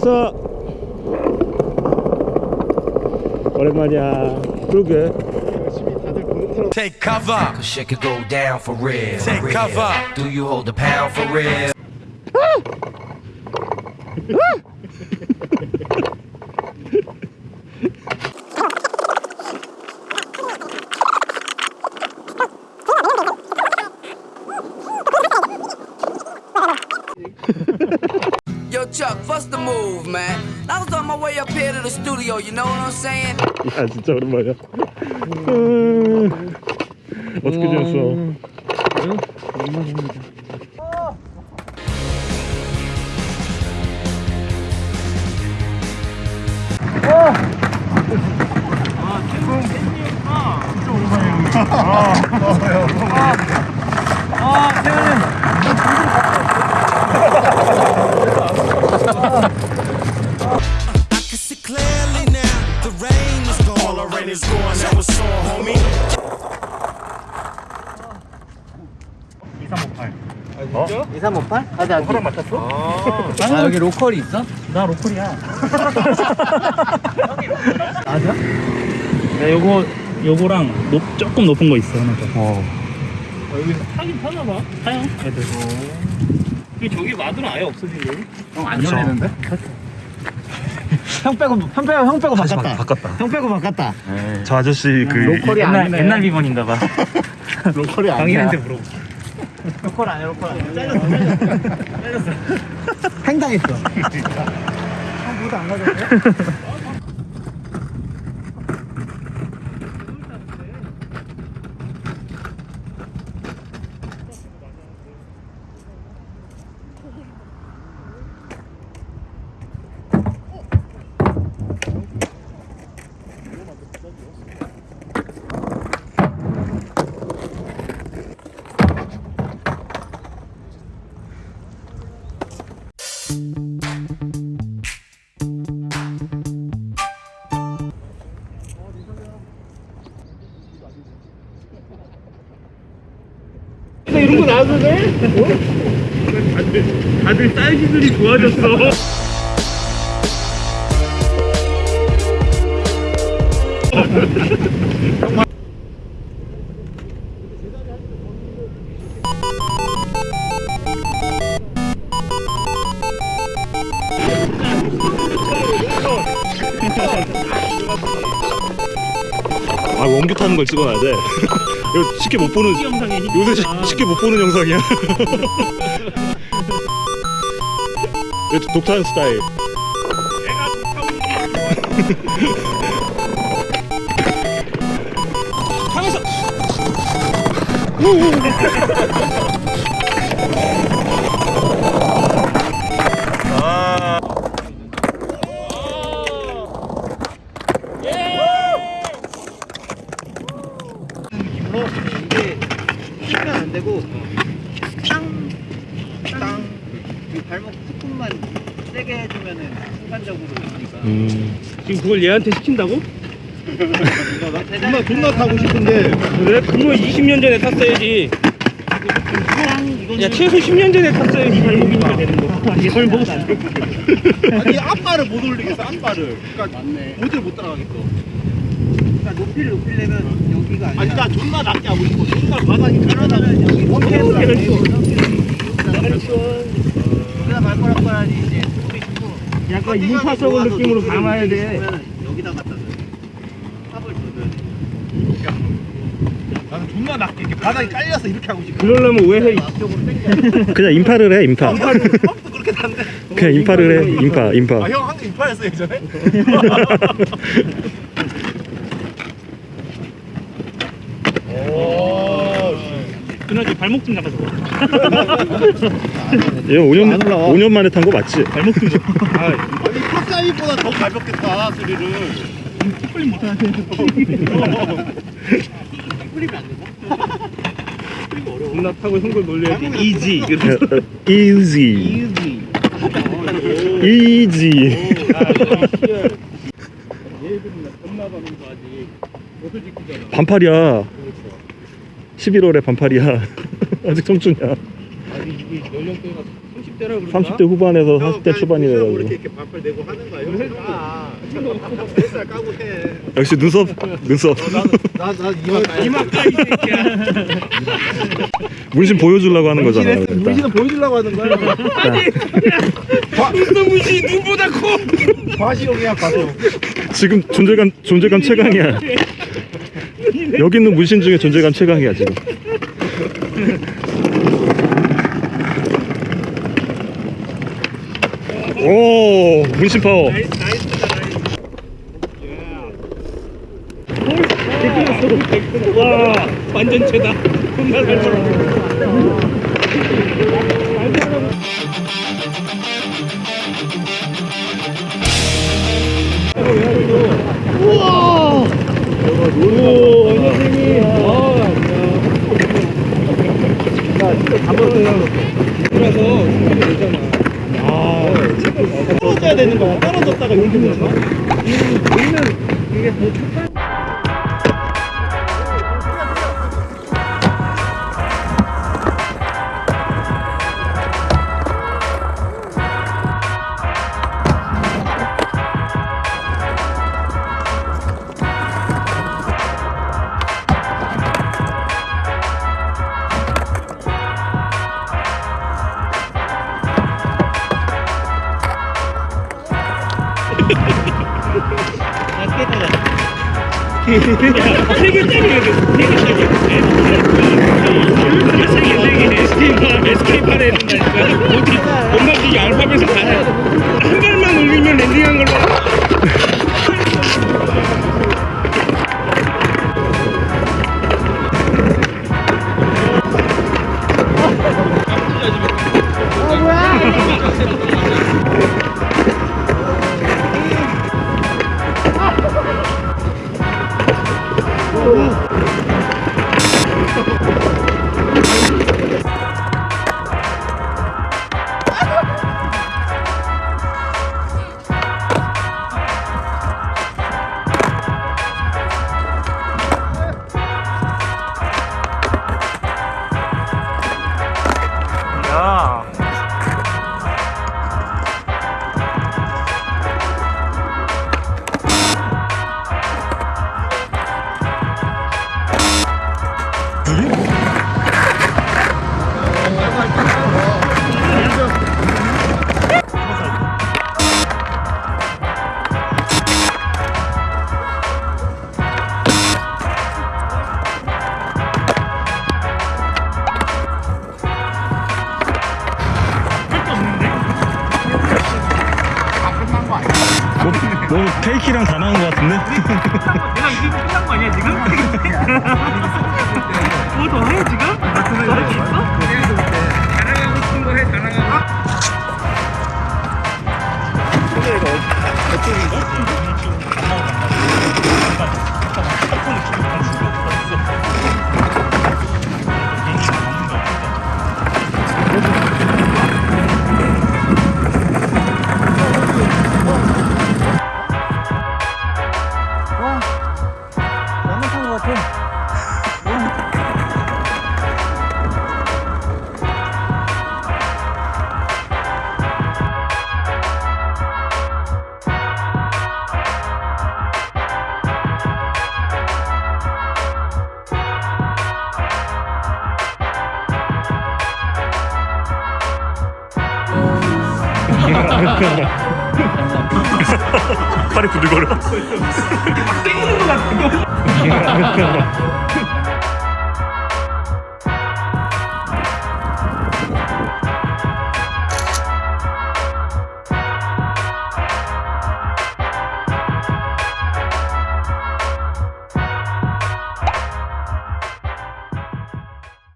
왔어 오랜만이야 그러게 Take cover. Cause shit could go down for real. Take real. cover. Do you hold a pound for real? Chuck, what's the move, man? I was on my way up here to the studio, you know what I'm saying? I szóra ja. Ott kigyőzöl. Oh, oh, oh, oh, oh, oh, oh, oh, oh, 2358? 가자 호랑 맞췄어? 아 여기 로컬이 있어? 나 로컬이야 맞아? 네, 요거 요거랑 높, 조금 높은 거 있어 하나 더. 어. 여기 타긴 타나 봐. 타요. 애들. 이 저기 마드는 아예 없어지고. 형안 열리는데? 형 빼고 형 빼고 형 빼고 바꿨다 바꿨다 형 빼고 바꿨다 저 아저씨 그 로컬이 옛날 아니네 옛날 비번인가 봐. 로컬이 아니야 강인한테 물어보. 로컬 아니야 로컬 아니야. 잘렸어 잘렸어. 횡당했어. 형 모두 안 가졌네? 나와도 돼? 다들 다들 사이즈들이 좋아졌어. 아 원규 타는 걸 찍어놔야 돼 이거 쉽게 못 보는 요새 시- 쉽게 못 보는 영상이야. 독타는 스타일 느낌으로 이게 치면 안 되고 땅 땅 이 발목 스푼만 세게 해주면은 순간적으로 되니까 음. 지금 그걸 얘한테 시킨다고? 존나 존나 타고 싶은데 그래? 그거 20년 전에 탔어야지. 야 최소 10년 전에 탔어야지 발목이니까 되는 거. 이 발목은 안 돼. 아니 앞발을 못 올리겠어 앞발을 그러니까 어디를 못 따라가겠어 그러니까 높이를 높이려면 여기가 아니라 아니 나 존나 낮게 하고 싶어 존나 바닥이 가려면 여기 원캐를 그랬어. 여기다 발가락 봐야지. 이제 소리 듣고 약간 인파석을 느낌으로 감아야 돼. 여기다 갖다 줘 탑을 줘야 나는 존나 낮게 이렇게 바닥이 깔려서 이렇게 하고 싶어. 그러려면 왜 해? 그냥 인파를 해 인파. 펌도 그렇게 단데 그냥 인파를 해 인파 인파. 아형 항상 인파였어 예전에? 그나지 발목 좀 잡아줘. 얘 5년 안 올라와. 5년 만에 탄 거 맞지? 발목 좀 잡아. 아, 아니 탑사이보다 더타 스릴을 풀림 못하는데. 풀리면 안 되나? 존나 타고 형들 놀려야지. 이지. 이지 아직 옷을 지키잖아. 반팔이야 11월에 반팔이야 아직 청춘이야 아직 이게 연령대가 30대 30대라 그런가? 30대 후반에서 40대 초반이 뭐 돼가지고 이렇게 이렇게 발발 내고 하는 거야. 아, 까고 해. 역시 눈썹 눈썹 나나 이만 까야 이마 까 이 새끼야. 문신 보여주려고 하는 거잖아 그러니까. 문신은 보여주려고 하는 거야. 눈썹 문신 눈보다 커. 과시용이야 과시용. 지금 존재감 존재감 최강이야 여기 있는 문신 중에 존재감 최강이야 지금 오 문신 파워 와 완전 최다. 겁나 잘 벌어. 우와. 세개 때려 뭐, 뭐 페이키랑 다 나온 것 같은데? 내가 이게 끝난 거 아니야, 지금? 뭐더 해, 지금? 더할수 있어? 팔이 부들거려. 땡기는 거 같아.